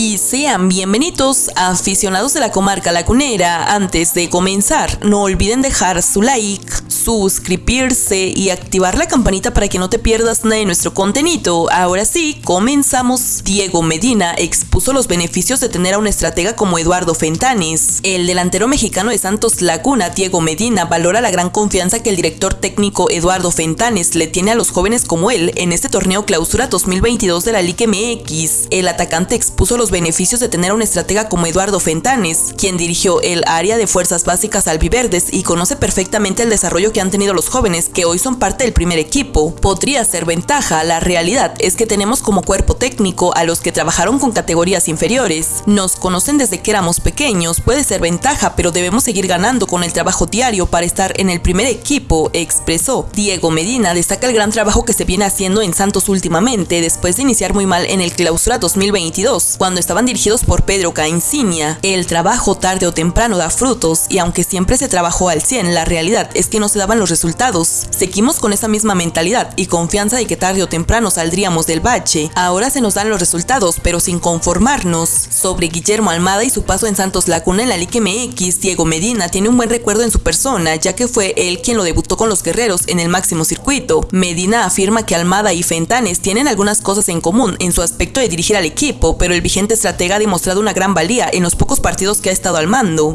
y sean bienvenidos aficionados de la comarca lacunera. Antes de comenzar, no olviden dejar su like, suscribirse y activar la campanita para que no te pierdas nada de nuestro contenido. Ahora sí, comenzamos. Diego Medina expuso los beneficios de tener a un estratega como Eduardo Fentanes. El delantero mexicano de Santos Laguna, Diego Medina, valora la gran confianza que el director técnico Eduardo Fentanes le tiene a los jóvenes como él en este torneo clausura 2022 de la Liga MX. El atacante expuso los beneficios de tener a un estratega como Eduardo Fentanes, quien dirigió el área de fuerzas básicas albiverdes y conoce perfectamente el desarrollo que han tenido los jóvenes que hoy son parte del primer equipo. Podría ser ventaja, la realidad es que tenemos como cuerpo técnico a los que trabajaron con categorías inferiores. Nos conocen desde que éramos pequeños, puede ser ventaja, pero debemos seguir ganando con el trabajo diario para estar en el primer equipo, expresó. Diego Medina destaca el gran trabajo que se viene haciendo en Santos últimamente, después de iniciar muy mal en el clausura 2022, cuando estaban dirigidos por Pedro Caencinia. El trabajo tarde o temprano da frutos y aunque siempre se trabajó al 100, la realidad es que no se daban los resultados. Seguimos con esa misma mentalidad y confianza de que tarde o temprano saldríamos del bache. Ahora se nos dan los resultados, pero sin conformarnos. Sobre Guillermo Almada y su paso en Santos Lacuna en la Liga MX, Diego Medina tiene un buen recuerdo en su persona, ya que fue él quien lo debutó con los guerreros en el máximo circuito. Medina afirma que Almada y Fentanes tienen algunas cosas en común en su aspecto de dirigir al equipo, pero el vigente estratega ha demostrado una gran valía en los pocos partidos que ha estado al mando.